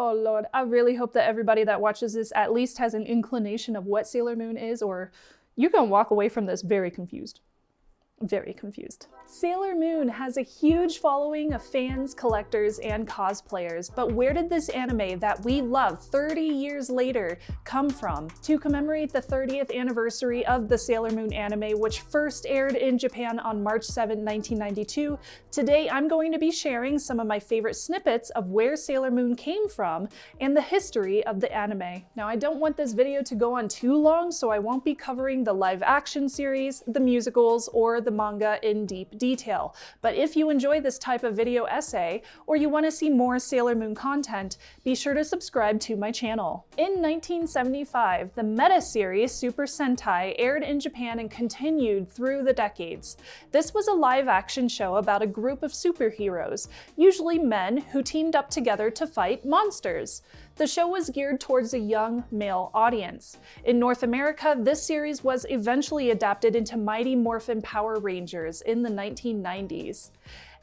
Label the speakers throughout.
Speaker 1: Oh lord, I really hope that everybody that watches this at least has an inclination of what Sailor Moon is, or you can walk away from this very confused very confused. Sailor Moon has a huge following of fans, collectors, and cosplayers, but where did this anime that we love 30 years later come from? To commemorate the 30th anniversary of the Sailor Moon anime, which first aired in Japan on March 7, 1992, today I'm going to be sharing some of my favorite snippets of where Sailor Moon came from and the history of the anime. Now I don't want this video to go on too long, so I won't be covering the live action series, the musicals, or the the manga in deep detail. But if you enjoy this type of video essay, or you want to see more Sailor Moon content, be sure to subscribe to my channel. In 1975, the meta series Super Sentai aired in Japan and continued through the decades. This was a live-action show about a group of superheroes, usually men who teamed up together to fight monsters. The show was geared towards a young male audience. In North America, this series was eventually adapted into Mighty Morphin Power Rangers in the 1990s.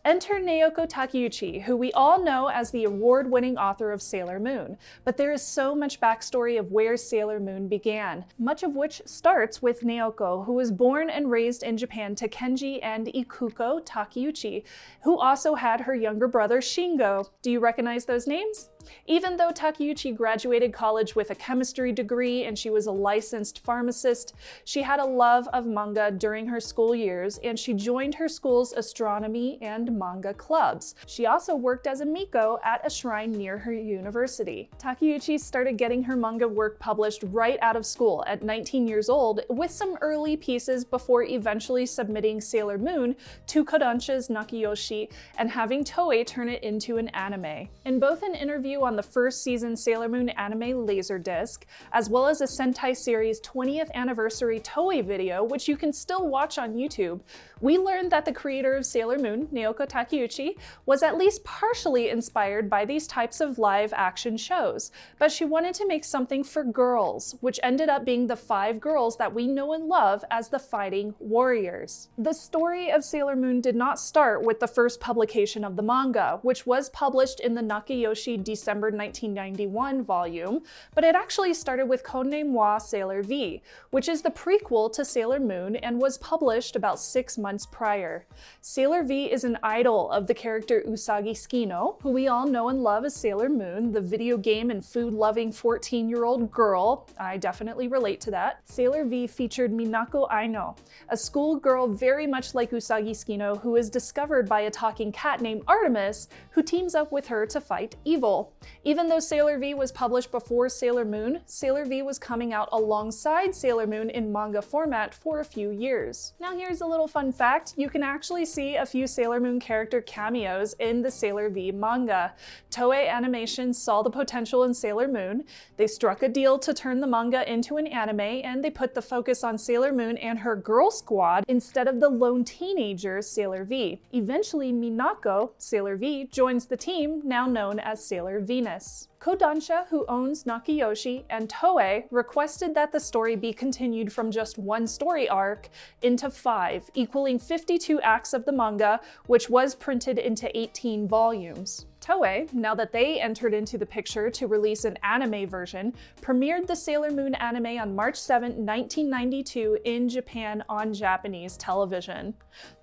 Speaker 1: Enter Naoko Takeuchi, who we all know as the award-winning author of Sailor Moon, but there is so much backstory of where Sailor Moon began, much of which starts with Naoko, who was born and raised in Japan to Kenji and Ikuko Takeuchi, who also had her younger brother Shingo. Do you recognize those names? Even though Takeuchi graduated college with a chemistry degree and she was a licensed pharmacist, she had a love of manga during her school years and she joined her school's astronomy and manga clubs. She also worked as a miko at a shrine near her university. Takeuchi started getting her manga work published right out of school at 19 years old with some early pieces before eventually submitting Sailor Moon to Kodansha's Nakayoshi and having Toei turn it into an anime. In both an interview on the first season Sailor Moon anime Laserdisc, as well as a Sentai series 20th anniversary Toei video, which you can still watch on YouTube, we learned that the creator of Sailor Moon, Naoko Takeuchi, was at least partially inspired by these types of live action shows, but she wanted to make something for girls, which ended up being the five girls that we know and love as the Fighting Warriors. The story of Sailor Moon did not start with the first publication of the manga, which was published in the Nakayoshi December 1991 volume, but it actually started with Codename Wa Sailor V, which is the prequel to Sailor Moon and was published about six months prior. Sailor V is an idol of the character Usagi Tsukino, who we all know and love as Sailor Moon, the video game and food-loving 14-year-old girl. I definitely relate to that. Sailor V featured Minako Aino, a schoolgirl very much like Usagi Tsukino who is discovered by a talking cat named Artemis, who teams up with her to fight evil. Even though Sailor V was published before Sailor Moon, Sailor V was coming out alongside Sailor Moon in manga format for a few years. Now here's a little fun fact, you can actually see a few Sailor Moon character cameos in the Sailor V manga. Toei Animation saw the potential in Sailor Moon, they struck a deal to turn the manga into an anime, and they put the focus on Sailor Moon and her girl squad instead of the lone teenager Sailor V. Eventually Minako, Sailor V, joins the team now known as Sailor Venus. Kodansha, who owns Nakayoshi, and Toei requested that the story be continued from just one story arc into five, equaling 52 acts of the manga, which was printed into 18 volumes. Toei, now that they entered into the picture to release an anime version, premiered the Sailor Moon anime on March 7, 1992 in Japan on Japanese television.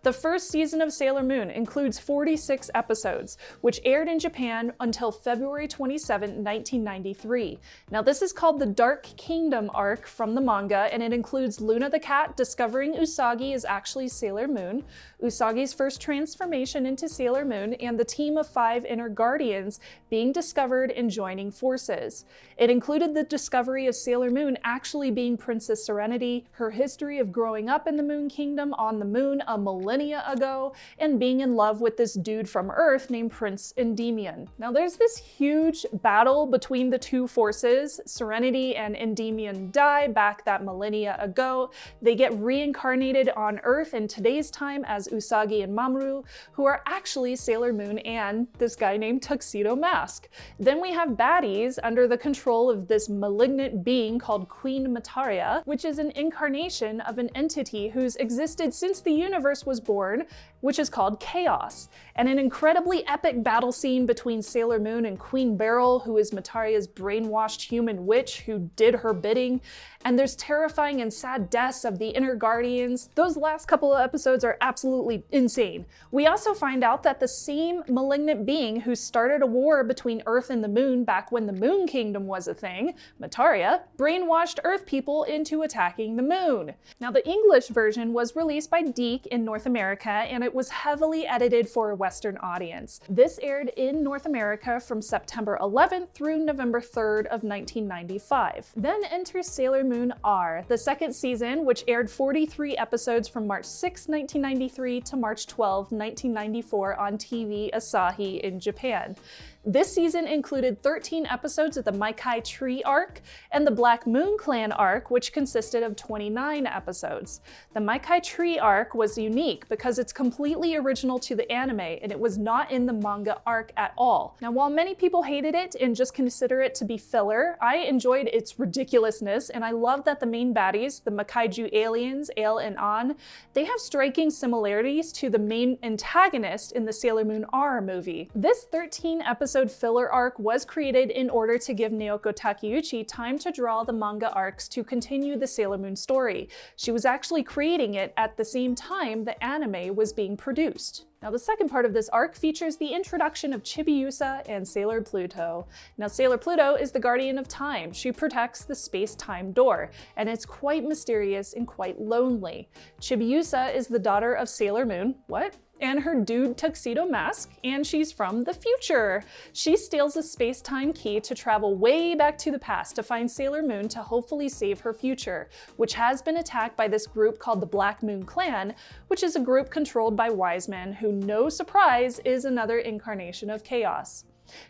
Speaker 1: The first season of Sailor Moon includes 46 episodes, which aired in Japan until February 27, 1993. Now this is called the Dark Kingdom arc from the manga, and it includes Luna the cat discovering Usagi is actually Sailor Moon, Usagi's first transformation into Sailor Moon, and the team of five inner guardians being discovered and joining forces. It included the discovery of Sailor Moon actually being Princess Serenity, her history of growing up in the Moon Kingdom on the moon a millennia ago, and being in love with this dude from Earth named Prince Endymion. Now there's this huge battle between the two forces. Serenity and Endymion die back that millennia ago. They get reincarnated on Earth in today's time as Usagi and Mamoru, who are actually Sailor Moon and this guy named Tuxedo Mask. Then we have baddies under the control of this malignant being called Queen Metaria, which is an incarnation of an entity who's existed since the universe was born, which is called Chaos. And an incredibly epic battle scene between Sailor Moon and Queen Beryl, who is Metaria's brainwashed human witch who did her bidding, and there's terrifying and sad deaths of the inner guardians. Those last couple of episodes are absolutely insane. We also find out that the same malignant being who started a war between Earth and the Moon back when the Moon Kingdom was a thing, Metaria, brainwashed Earth people into attacking the Moon. Now the English version was released by DiC in North America and it was heavily edited for a Western audience. This aired in North America from September 11th through November 3rd of 1995. Then enters Sailor Moon R, the second season, which aired 43 episodes from March 6, 1993 to March 12, 1994 on TV Asahi in Japan had this season included 13 episodes of the Makai Tree arc and the Black Moon Clan arc, which consisted of 29 episodes. The Makai Tree arc was unique because it's completely original to the anime and it was not in the manga arc at all. Now, while many people hated it and just consider it to be filler, I enjoyed its ridiculousness and I love that the main baddies, the Makaiju aliens, Ail and An, they have striking similarities to the main antagonist in the Sailor Moon R movie. This 13 episode episode filler arc was created in order to give Naoko Takeuchi time to draw the manga arcs to continue the Sailor Moon story. She was actually creating it at the same time the anime was being produced. Now the second part of this arc features the introduction of Chibiusa and Sailor Pluto. Now Sailor Pluto is the guardian of time. She protects the space-time door, and it's quite mysterious and quite lonely. Chibiusa is the daughter of Sailor Moon, what? And her dude tuxedo mask, and she's from the future. She steals a space-time key to travel way back to the past to find Sailor Moon to hopefully save her future, which has been attacked by this group called the Black Moon Clan, which is a group controlled by Wiseman, who, no surprise, is another incarnation of chaos.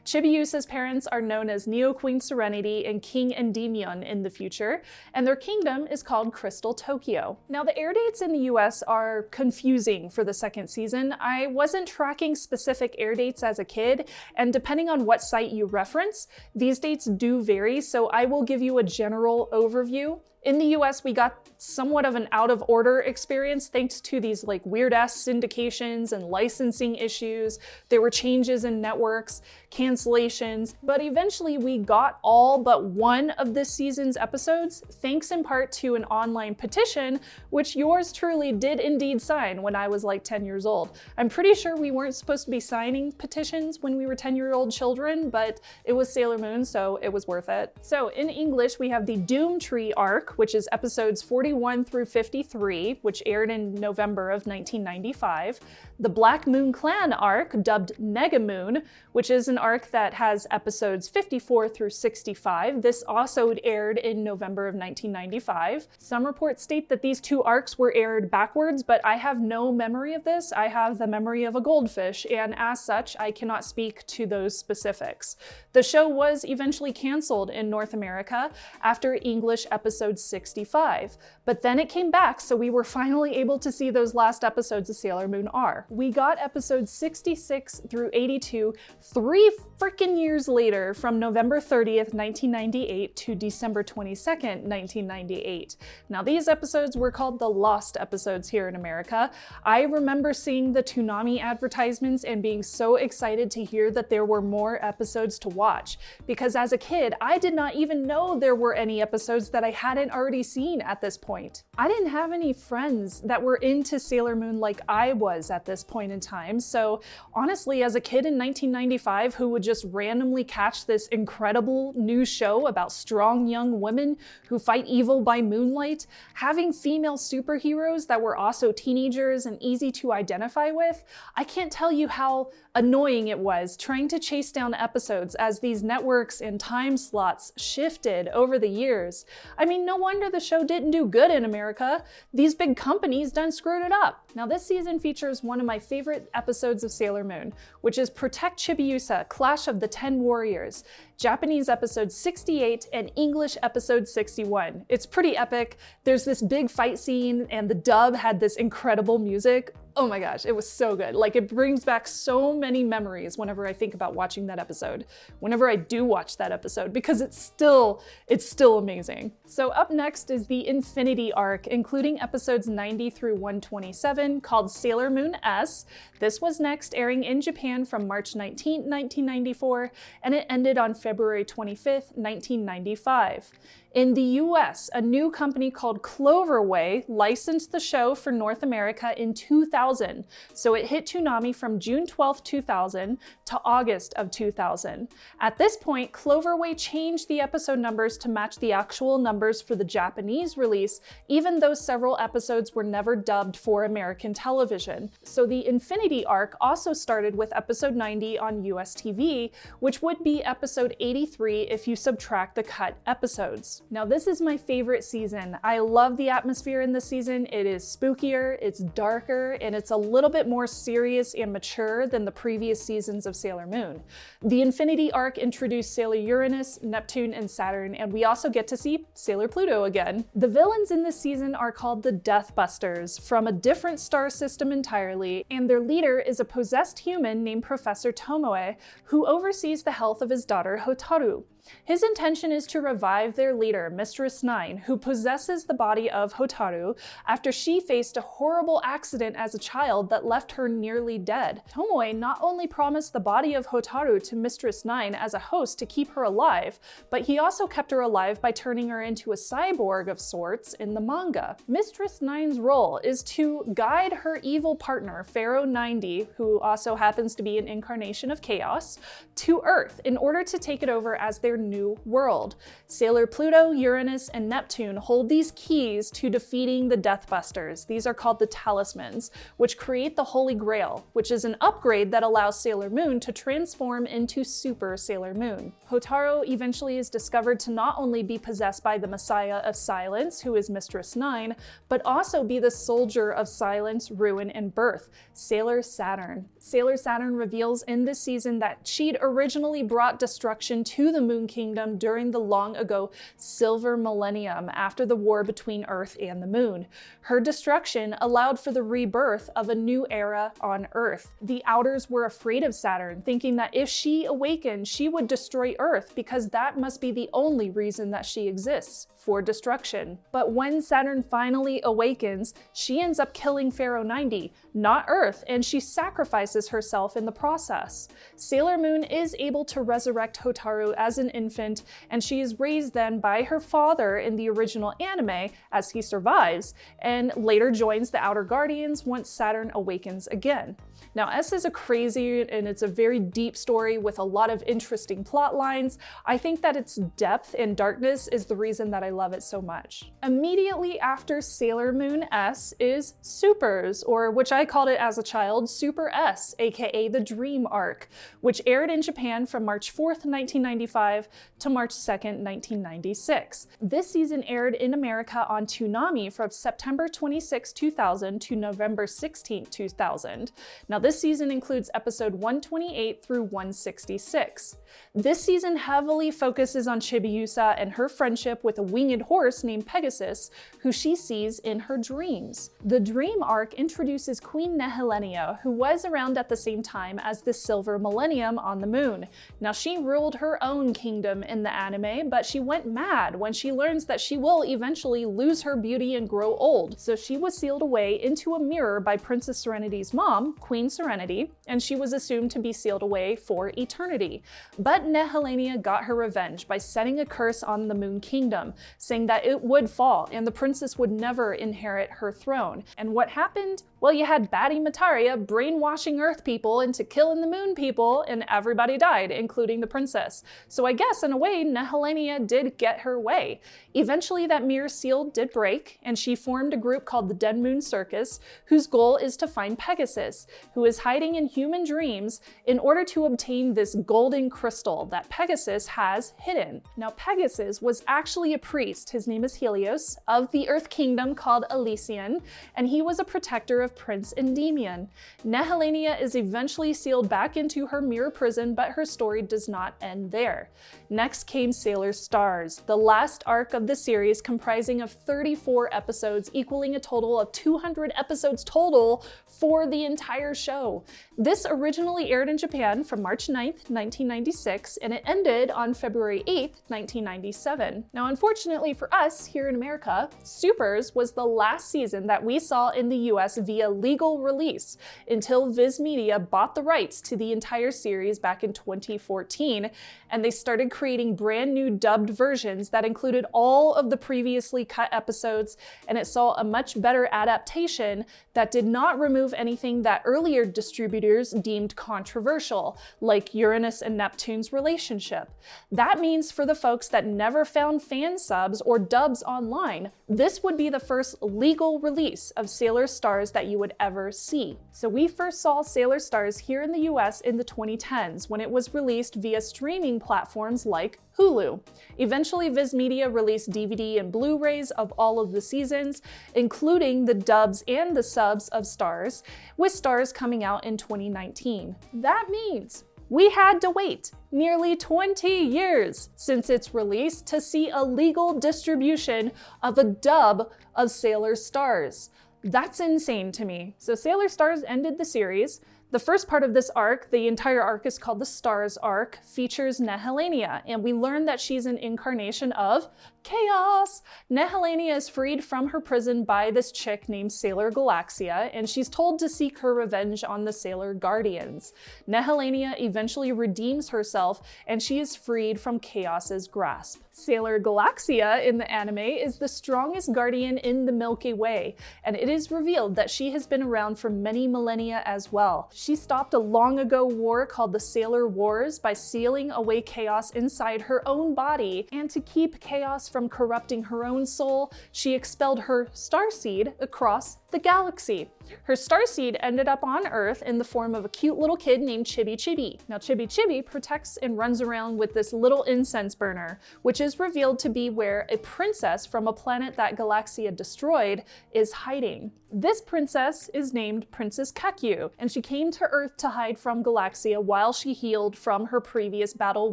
Speaker 1: Chibiusa's parents are known as Neo Queen Serenity and King Endymion in the future, and their kingdom is called Crystal Tokyo. Now the air dates in the US are confusing for the second season. I wasn't tracking specific air dates as a kid, and depending on what site you reference, these dates do vary, so I will give you a general overview. In the US, we got somewhat of an out of order experience thanks to these like weird ass syndications and licensing issues. There were changes in networks, cancellations, but eventually we got all but one of this season's episodes thanks in part to an online petition, which yours truly did indeed sign when I was like 10 years old. I'm pretty sure we weren't supposed to be signing petitions when we were 10 year old children, but it was Sailor Moon, so it was worth it. So in English, we have the Doom Tree arc, which is episodes 41 through 53, which aired in November of 1995. The Black Moon Clan arc, dubbed Mega Moon, which is an arc that has episodes 54 through 65. This also aired in November of 1995. Some reports state that these two arcs were aired backwards, but I have no memory of this. I have the memory of a goldfish, and as such, I cannot speak to those specifics. The show was eventually canceled in North America after English episode 65, but then it came back, so we were finally able to see those last episodes of Sailor Moon R. We got episodes 66 through 82 three freaking years later from November 30th, 1998 to December 22nd, 1998. Now these episodes were called the Lost episodes here in America. I remember seeing the Toonami advertisements and being so excited to hear that there were more episodes to watch because as a kid, I did not even know there were any episodes that I hadn't already seen at this point. I didn't have any friends that were into Sailor Moon like I was at this point in time, so honestly, as a kid in 1995 who would just randomly catch this incredible new show about strong young women who fight evil by moonlight, having female superheroes that were also teenagers and easy to identify with, I can't tell you how annoying it was trying to chase down episodes as these networks and time slots shifted over the years. I mean, no wonder the show didn't do good in America. These big companies done screwed it up. Now this season features one of my favorite episodes of Sailor Moon, which is Protect Chibiusa, Clash of the Ten Warriors. Japanese episode 68 and English episode 61. It's pretty epic. There's this big fight scene and the dub had this incredible music. Oh my gosh, it was so good. Like it brings back so many memories whenever I think about watching that episode, whenever I do watch that episode, because it's still, it's still amazing. So up next is the Infinity arc, including episodes 90 through 127 called Sailor Moon S. This was next airing in Japan from March 19, 1994, and it ended on February 25th, 1995. In the US, a new company called Cloverway licensed the show for North America in 2000, so it hit Toonami from June 12, 2000 to August of 2000. At this point, Cloverway changed the episode numbers to match the actual numbers for the Japanese release, even though several episodes were never dubbed for American television. So the Infinity arc also started with episode 90 on US TV, which would be episode 83 if you subtract the cut episodes. Now this is my favorite season. I love the atmosphere in this season. It is spookier, it's darker, and it's a little bit more serious and mature than the previous seasons of Sailor Moon. The Infinity arc introduced Sailor Uranus, Neptune, and Saturn, and we also get to see Sailor Pluto again. The villains in this season are called the Deathbusters, from a different star system entirely, and their leader is a possessed human named Professor Tomoe, who oversees the health of his daughter Hotaru. His intention is to revive their leader, Mistress Nine, who possesses the body of Hotaru after she faced a horrible accident as a child that left her nearly dead. Tomoe not only promised the body of Hotaru to Mistress Nine as a host to keep her alive, but he also kept her alive by turning her into a cyborg of sorts in the manga. Mistress Nine's role is to guide her evil partner, Pharaoh 90, who also happens to be an incarnation of chaos, to Earth in order to take it over as their their new world. Sailor Pluto, Uranus, and Neptune hold these keys to defeating the Deathbusters. These are called the Talismans, which create the Holy Grail, which is an upgrade that allows Sailor Moon to transform into Super Sailor Moon. Hotaru eventually is discovered to not only be possessed by the Messiah of Silence, who is Mistress Nine, but also be the soldier of silence, ruin, and birth, Sailor Saturn. Sailor Saturn reveals in this season that she'd originally brought destruction to the moon Moon Kingdom during the long ago Silver Millennium after the war between Earth and the Moon. Her destruction allowed for the rebirth of a new era on Earth. The Outers were afraid of Saturn, thinking that if she awakened, she would destroy Earth because that must be the only reason that she exists for destruction. But when Saturn finally awakens, she ends up killing Pharaoh 90, not Earth, and she sacrifices herself in the process. Sailor Moon is able to resurrect Hotaru as an infant, and she is raised then by her father in the original anime as he survives, and later joins the Outer Guardians once Saturn awakens again. Now S is a crazy and it's a very deep story with a lot of interesting plot lines. I think that its depth and darkness is the reason that I love it so much. Immediately after Sailor Moon S is Supers, or which I called it as a child, Super S, aka the Dream Arc, which aired in Japan from March 4th, 1995 to March 2nd, 1996. This season aired in America on Toonami from September 26, 2000 to November 16, 2000. Now this season includes episode 128 through 166. This season heavily focuses on Chibiusa and her friendship with a winged horse named Pegasus, who she sees in her dreams. The dream arc introduces Queen Nehelenia, who was around at the same time as the Silver Millennium on the moon. Now she ruled her own kingdom in the anime, but she went mad when she learns that she will eventually lose her beauty and grow old, so she was sealed away into a mirror by Princess Serenity's mom, Queen Serenity, and she was assumed to be sealed away for eternity. But Nehelenia got her revenge by setting a curse on the Moon Kingdom, saying that it would fall and the princess would never inherit her throne. And what happened? Well, you had Batty Metaria brainwashing Earth people into killing the Moon people, and everybody died, including the princess. So I guess, in a way, Nehelenia did get her way. Eventually, that mirror seal did break, and she formed a group called the Dead Moon Circus, whose goal is to find Pegasus, who is hiding in human dreams in order to obtain this golden crystal that Pegasus has hidden. Now, Pegasus was actually a priest, his name is Helios, of the Earth Kingdom called Elysion, and he was a protector of Prince Endymion. Nehelenia is eventually sealed back into her mirror prison, but her story does not end there. Next came Sailor Stars, the last arc of the series comprising of 34 episodes, equaling a total of 200 episodes total for the entire show. This originally aired in Japan from March 9th, 1996, and it ended on February 8th, 1997. Now, unfortunately for us here in America, Supers was the last season that we saw in the US via legal release until Viz Media bought the rights to the entire series back in 2014, and they started creating brand new dubbed versions that included all of the previously cut episodes, and it saw a much better adaptation that did not remove anything that earlier distributors deemed controversial, like Uranus and Neptune's relationship. That means for the folks that never found fan subs or dubs online, this would be the first legal release of Sailor Stars that you would ever see. So we first saw Sailor Stars here in the US in the 2010s when it was released via streaming platforms like Hulu. Eventually, Viz Media released DVD and Blu-rays of all of the seasons, including the dubs and the subs of Stars, with Stars coming out in 2019. That means we had to wait nearly 20 years since its release to see a legal distribution of a dub of Sailor Stars. That's insane to me. So Sailor Stars ended the series, the first part of this arc, the entire arc is called the Stars arc, features Nehelenia, and we learn that she's an incarnation of chaos. Nehelenia is freed from her prison by this chick named Sailor Galaxia, and she's told to seek her revenge on the Sailor Guardians. Nehelenia eventually redeems herself, and she is freed from Chaos's grasp. Sailor Galaxia in the anime is the strongest guardian in the Milky Way, and it is revealed that she has been around for many millennia as well. She stopped a long ago war called the Sailor Wars by sealing away chaos inside her own body, and to keep chaos from corrupting her own soul, she expelled her starseed across the galaxy. Her starseed ended up on Earth in the form of a cute little kid named Chibi Chibi. Now Chibi Chibi protects and runs around with this little incense burner, which is revealed to be where a princess from a planet that Galaxia destroyed is hiding. This princess is named Princess Kakyuu, and she came to Earth to hide from Galaxia while she healed from her previous battle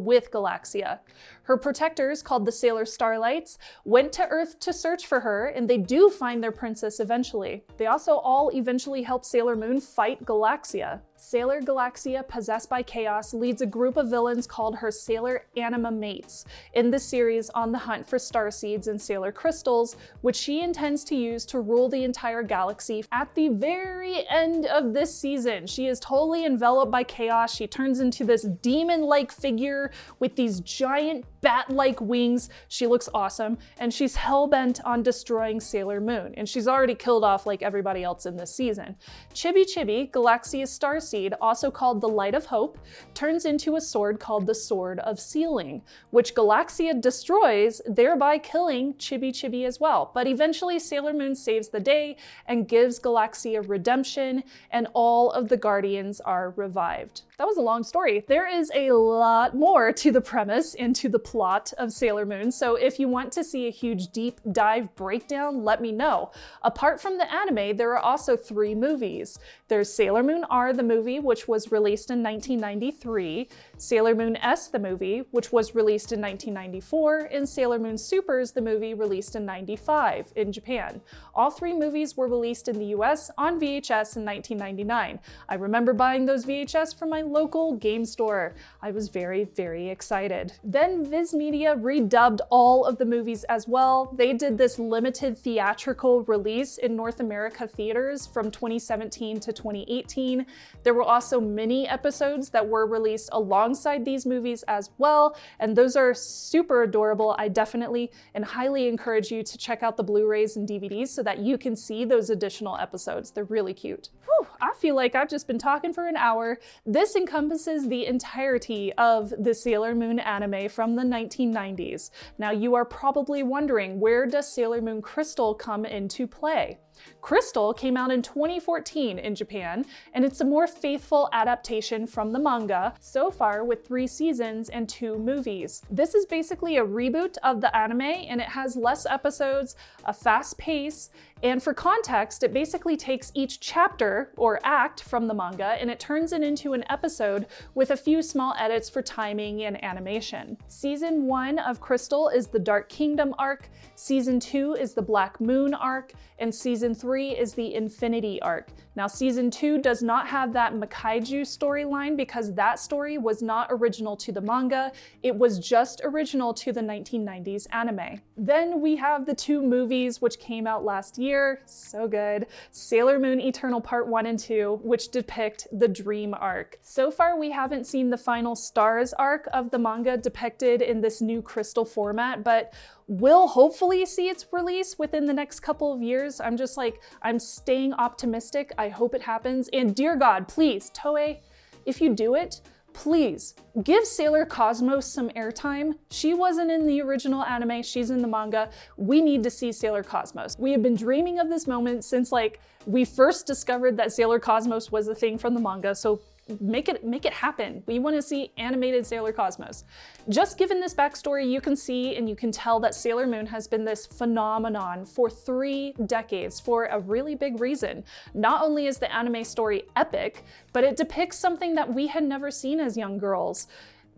Speaker 1: with Galaxia. Her protectors, called the Sailor Starlights, went to Earth to search for her, and they do find their princess eventually. They also all eventually help Sailor Moon fight Galaxia. Sailor Galaxia, possessed by chaos, leads a group of villains called her Sailor Anima Mates in the series on the hunt for star seeds and Sailor crystals, which she intends to use to rule the entire galaxy. At the very end of this season, she is totally enveloped by chaos. She turns into this demon-like figure with these giant bat-like wings. She looks awesome, and she's hell-bent on destroying Sailor Moon, and she's already killed off like everybody else in this season. Chibi Chibi, Galaxia's star seed, also called the Light of Hope, turns into a sword called the Sword of Sealing, which Galaxia destroys, thereby killing Chibi Chibi as well. But eventually Sailor Moon saves the day and gives Galaxia redemption, and all of the Guardians are revived. That was a long story. There is a lot more to the premise and to the plot of Sailor Moon, so if you want to see a huge deep dive breakdown, let me know. Apart from the anime, there are also three movies. There's Sailor Moon R, the movie, which was released in 1993, Sailor Moon S, the movie, which was released in 1994, and Sailor Moon Supers, the movie, released in 95 in Japan. All three movies were released in the US on VHS in 1999. I remember buying those VHS from my local game store. I was very, very excited. Then Viz Media redubbed all of the movies as well. They did this limited theatrical release in North America theaters from 2017 to 2018. There were also mini episodes that were released alongside these movies as well, and those are super adorable. I definitely and highly encourage you to check out the Blu-rays and DVDs so that you can see those additional episodes. They're really cute. Whew, I feel like I've just been talking for an hour. This encompasses the entirety of the Sailor Moon anime from the 1990s. Now you are probably wondering, where does Sailor Moon Crystal come into play? Crystal came out in 2014 in Japan, and it's a more faithful adaptation from the manga, so far with three seasons and two movies. This is basically a reboot of the anime and it has less episodes, a fast pace, and for context, it basically takes each chapter or act from the manga and it turns it into an episode with a few small edits for timing and animation. Season 1 of Crystal is the Dark Kingdom arc, Season 2 is the Black Moon arc, and Season 3 is the Infinity arc. Now Season 2 does not have that Makaiju storyline because that story was not original to the manga, it was just original to the 1990s anime. Then we have the two movies which came out last year, so good. Sailor Moon Eternal Part 1 and 2, which depict the Dream arc. So far, we haven't seen the final Stars arc of the manga depicted in this new crystal format, but we'll hopefully see its release within the next couple of years. I'm just like, I'm staying optimistic. I hope it happens. And dear God, please, Toei, if you do it, please give Sailor Cosmos some airtime. She wasn't in the original anime, she's in the manga. We need to see Sailor Cosmos. We have been dreaming of this moment since like we first discovered that Sailor Cosmos was a thing from the manga, so make it make it happen. We want to see animated Sailor Cosmos. Just given this backstory, you can see and you can tell that Sailor Moon has been this phenomenon for three decades for a really big reason. Not only is the anime story epic, but it depicts something that we had never seen as young girls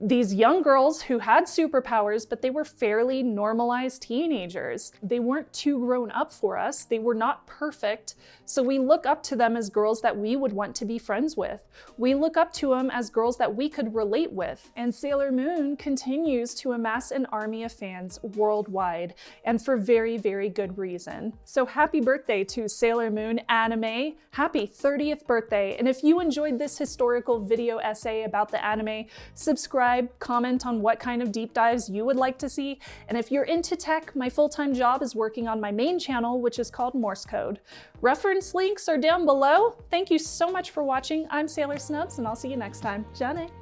Speaker 1: these young girls who had superpowers, but they were fairly normalized teenagers. They weren't too grown up for us. They were not perfect. So we look up to them as girls that we would want to be friends with. We look up to them as girls that we could relate with. And Sailor Moon continues to amass an army of fans worldwide, and for very, very good reason. So happy birthday to Sailor Moon anime. Happy 30th birthday. And if you enjoyed this historical video essay about the anime, subscribe subscribe, comment on what kind of deep dives you would like to see, and if you're into tech, my full-time job is working on my main channel, which is called Morse Code. Reference links are down below. Thank you so much for watching. I'm Sailor Snubs, and I'll see you next time. Jane.